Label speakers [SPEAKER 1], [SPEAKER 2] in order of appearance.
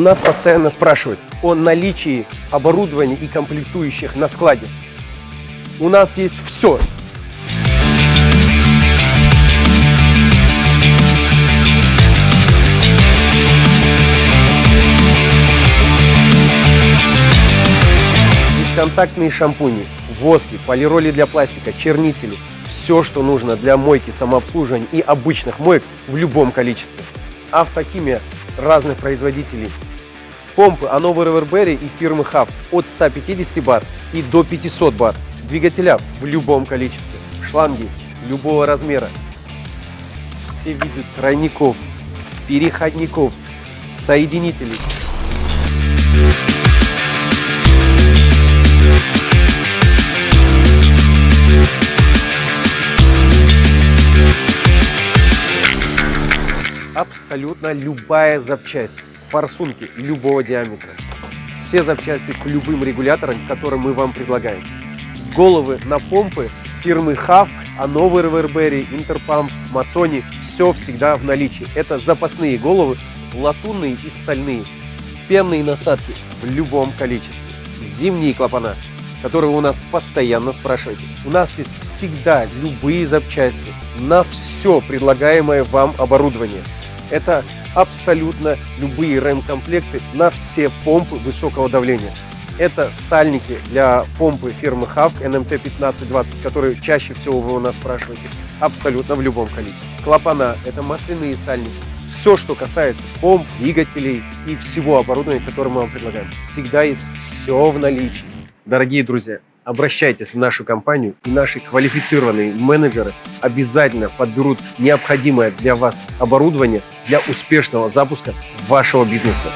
[SPEAKER 1] нас постоянно спрашивают о наличии оборудования и комплектующих на складе. У нас есть все. Бесконтактные шампуни, воски, полироли для пластика, чернители. Все, что нужно для мойки, самообслуживания и обычных моек в любом количестве. Автохимия разных производителей. Помпы Anova Reverberry и фирмы HAF от 150 бар и до 500 бар. Двигателя в любом количестве. Шланги любого размера. Все виды тройников, переходников, соединителей. Абсолютно любая запчасть, форсунки любого диаметра. Все запчасти к любым регуляторам, которые мы вам предлагаем. Головы на помпы фирмы Хавк, Ановы Ревербери, Интерпамп, Мацони – все всегда в наличии. Это запасные головы, латунные и стальные. Пенные насадки в любом количестве. Зимние клапана, которые у нас постоянно спрашиваете. У нас есть всегда любые запчасти на все предлагаемое вам оборудование. Это абсолютно любые рэм-комплекты на все помпы высокого давления. Это сальники для помпы фирмы Havk NMT1520, которые чаще всего вы у нас спрашиваете, абсолютно в любом количестве. Клапана – это масляные сальники. Все, что касается помп, двигателей и всего оборудования, которое мы вам предлагаем, всегда есть все в наличии. Дорогие друзья, обращайтесь в нашу компанию, и наши квалифицированные менеджеры обязательно подберут необходимое для вас оборудование для успешного запуска вашего бизнеса.